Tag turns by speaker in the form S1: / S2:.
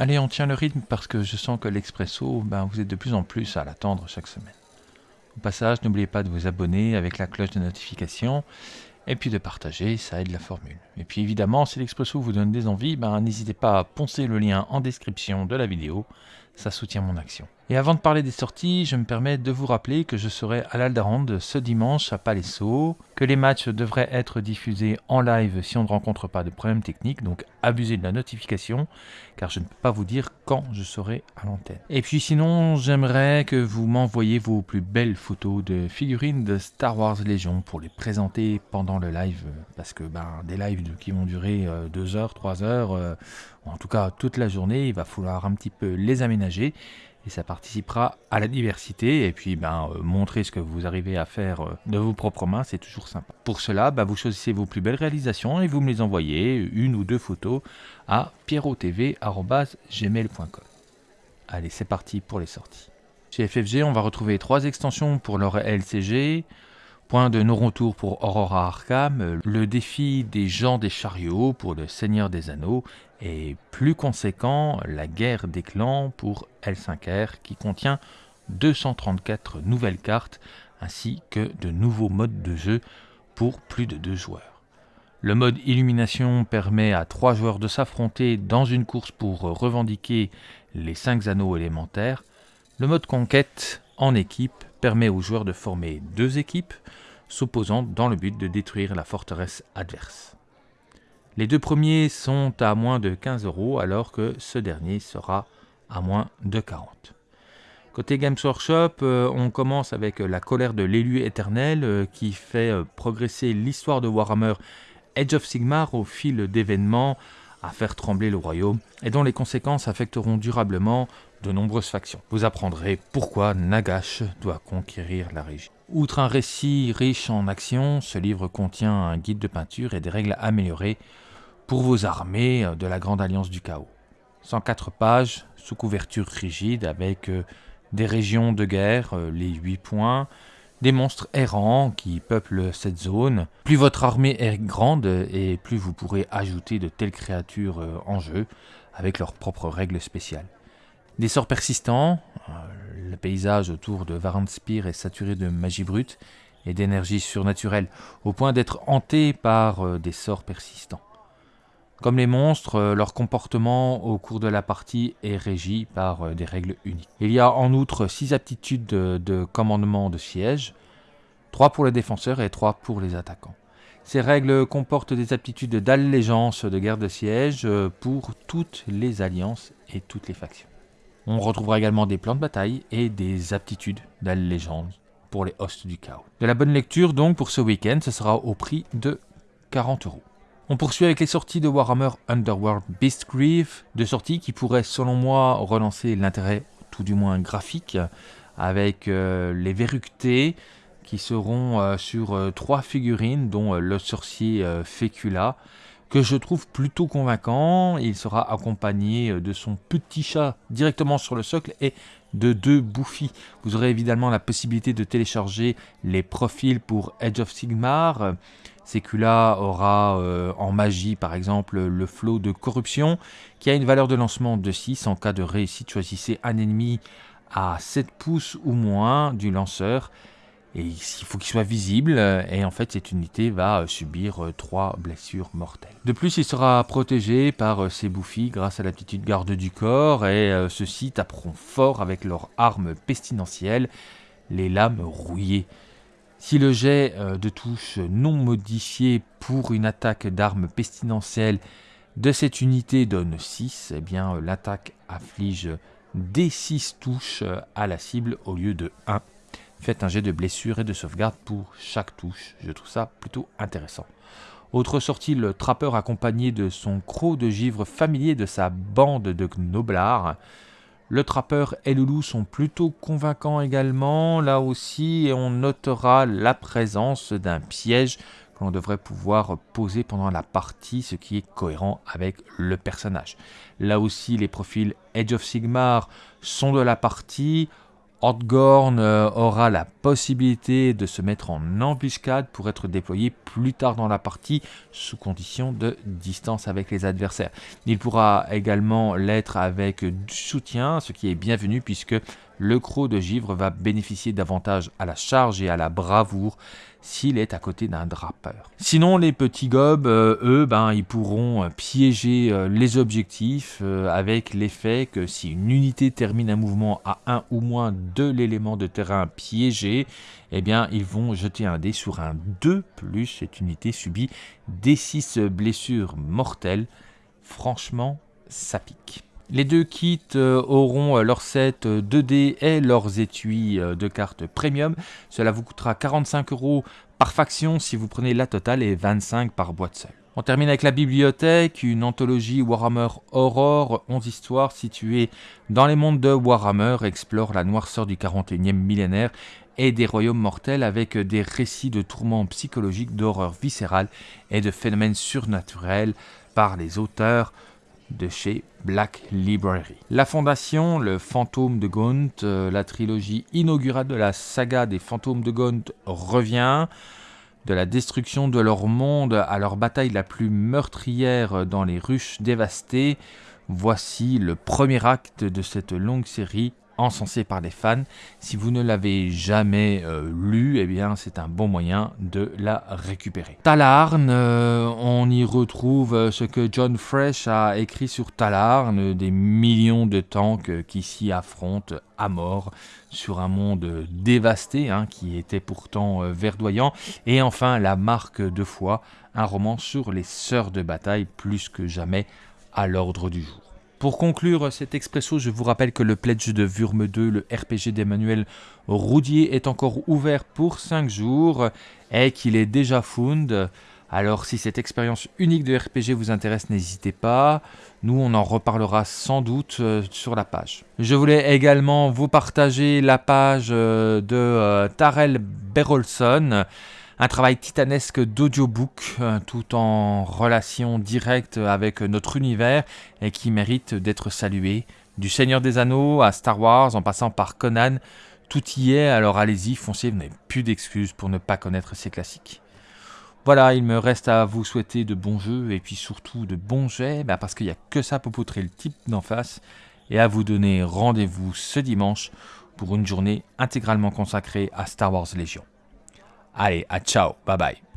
S1: Allez, on tient le rythme parce que je sens que l'Expresso, ben, vous êtes de plus en plus à l'attendre chaque semaine. Au passage, n'oubliez pas de vous abonner avec la cloche de notification et puis de partager, ça aide la formule. Et puis évidemment, si l'Expresso vous donne des envies, ben, n'hésitez pas à poncer le lien en description de la vidéo, ça soutient mon action. Et avant de parler des sorties, je me permets de vous rappeler que je serai à l'Aldarande ce dimanche à Palaiso, que les matchs devraient être diffusés en live si on ne rencontre pas de problèmes techniques, donc abusez de la notification, car je ne peux pas vous dire quand je serai à l'antenne. Et puis sinon, j'aimerais que vous m'envoyiez vos plus belles photos de figurines de Star Wars Légion pour les présenter pendant le live, parce que ben, des lives qui vont durer 2 euh, heures, 3 heures, euh, en tout cas toute la journée, il va falloir un petit peu les aménager et ça participera à la diversité et puis ben, euh, montrer ce que vous arrivez à faire euh, de vos propres mains, c'est toujours sympa. Pour cela, ben, vous choisissez vos plus belles réalisations et vous me les envoyez, une ou deux photos, à pierrotv.gmail.com. Allez, c'est parti pour les sorties. Chez FFG, on va retrouver trois extensions pour leur LCG, Point de non-retour pour Aurora Arkham, le défi des gens des chariots pour le Seigneur des Anneaux et plus conséquent, la guerre des clans pour L5R qui contient 234 nouvelles cartes ainsi que de nouveaux modes de jeu pour plus de deux joueurs. Le mode illumination permet à trois joueurs de s'affronter dans une course pour revendiquer les 5 anneaux élémentaires. Le mode conquête en équipe permet aux joueurs de former deux équipes, s'opposant dans le but de détruire la forteresse adverse. Les deux premiers sont à moins de 15 euros alors que ce dernier sera à moins de 40. Côté Games Workshop, euh, on commence avec la colère de l'élu éternel euh, qui fait euh, progresser l'histoire de Warhammer Edge of Sigmar au fil d'événements à faire trembler le royaume et dont les conséquences affecteront durablement de nombreuses factions. Vous apprendrez pourquoi Nagash doit conquérir la région. Outre un récit riche en actions, ce livre contient un guide de peinture et des règles améliorées pour vos armées de la Grande Alliance du Chaos. 104 pages sous couverture rigide avec euh, des régions de guerre, euh, les 8 points, des monstres errants qui peuplent cette zone. Plus votre armée est grande et plus vous pourrez ajouter de telles créatures euh, en jeu avec leurs propres règles spéciales. Des sorts persistants, euh, le paysage autour de Varanspire est saturé de magie brute et d'énergie surnaturelle, au point d'être hanté par euh, des sorts persistants. Comme les monstres, euh, leur comportement au cours de la partie est régi par des règles uniques. Il y a en outre 6 aptitudes de, commandement de siège, 3 pour les défenseurs et 3 pour les attaquants. Ces règles comportent des aptitudes d'allégeance de guerre de siège pour toutes les alliances et toutes les factions. On retrouvera également des plans de bataille et des aptitudes d'allégeance pour les hosts du chaos. De la bonne lecture donc pour ce week-end, ce sera au prix de 40 euros. On poursuit avec les sorties de Warhammer Underworld Beastgrief, deux sorties qui pourraient selon moi relancer l'intérêt, tout du moins graphique, avec euh, les verructés qui seront euh, sur euh, trois figurines, dont le sorcier Fécula, que je trouve plutôt convaincant. Il sera accompagné euh, de son petit chat directement sur le socle et de deux bouffies. Vous aurez évidemment la possibilité de télécharger les profils pour Edge of Sigmar. Secula aura euh, en magie par exemple le flot de corruption qui a une valeur de lancement de 6. En cas de réussite, choisissez un ennemi à 7 pouces ou moins du lanceur et il faut qu'il soit visible et en fait cette unité va euh, subir euh, trois blessures mortelles. De plus il sera protégé par euh, ses bouffies grâce à l'aptitude garde du corps et ceux-ci taperont fort avec leur arme pestilentielle, les lames rouillées. Si le jet de touche non modifié pour une attaque d'arme pestilentielle de cette unité donne 6, eh bien l'attaque afflige des 6 touches à la cible au lieu de 1 Faites un jet de blessure et de sauvegarde pour chaque touche. Je trouve ça plutôt intéressant. Autre sortie, le trappeur accompagné de son croc de givre familier de sa bande de gnoblards. Le trappeur et le loup sont plutôt convaincants également. Là aussi, on notera la présence d'un piège que l'on devrait pouvoir poser pendant la partie, ce qui est cohérent avec le personnage. Là aussi, les profils Edge of Sigmar sont de la partie Hordgorn euh, aura la possibilité de se mettre en embuscade pour être déployé plus tard dans la partie sous condition de distance avec les adversaires. Il pourra également l'être avec du soutien, ce qui est bienvenu puisque le croc de givre va bénéficier davantage à la charge et à la bravoure s'il est à côté d'un drapeur. Sinon, les petits gobes, euh, eux, ben, ils pourront euh, piéger euh, les objectifs avec l'effet que si une unité termine un mouvement à un ou moins de l'élément de terrain piégé, eh bien, ils vont jeter un dé sur un 2+, plus cette unité subit des 6 blessures mortelles. Franchement, ça pique. Les deux kits euh, auront euh, leur set 2D euh, et leurs étuis de cartes premium. Cela vous coûtera 45 euros par faction si vous prenez la totale et 25 par boîte seule. On termine avec la bibliothèque, une anthologie Warhammer Aurore, 11 histoires situées dans les mondes de Warhammer, explore la noirceur du 41e millénaire et des royaumes mortels avec des récits de tourments psychologiques, d'horreur viscérale et de phénomènes surnaturels par les auteurs de chez Black Library. La Fondation, le fantôme de Gaunt, euh, la trilogie inaugurale de la saga des fantômes de Gaunt revient. De la destruction de leur monde à leur bataille la plus meurtrière dans les ruches dévastées, voici le premier acte de cette longue série encensé par les fans. Si vous ne l'avez jamais euh, lu, eh bien c'est un bon moyen de la récupérer. Talarn, euh, on y retrouve euh, ce que John Fresh a écrit sur Talarn, des millions de tanks qui s'y affrontent à mort sur un monde dévasté, hein, qui était pourtant verdoyant. Et enfin, La marque de foi, un roman sur les sœurs de bataille plus que jamais à l'ordre du jour. Pour conclure cet expresso, je vous rappelle que le pledge de Vurme 2, le RPG d'Emmanuel Roudier, est encore ouvert pour 5 jours et qu'il est déjà found. Alors si cette expérience unique de RPG vous intéresse, n'hésitez pas. Nous, on en reparlera sans doute euh, sur la page. Je voulais également vous partager la page euh, de euh, Tarel Berolson un travail titanesque d'audiobook, euh, tout en relation directe avec notre univers et qui mérite d'être salué. Du Seigneur des Anneaux à Star Wars en passant par Conan, tout y est, alors allez-y, foncez, vous n'avez plus d'excuses pour ne pas connaître ces classiques. Voilà, il me reste à vous souhaiter de bons jeux et puis surtout de bons jets, bah, parce qu'il n'y a que ça pour poutrer le type d'en face, et à vous donner rendez-vous ce dimanche pour une journée intégralement consacrée à Star Wars Légion. Allez, à ciao, bye bye.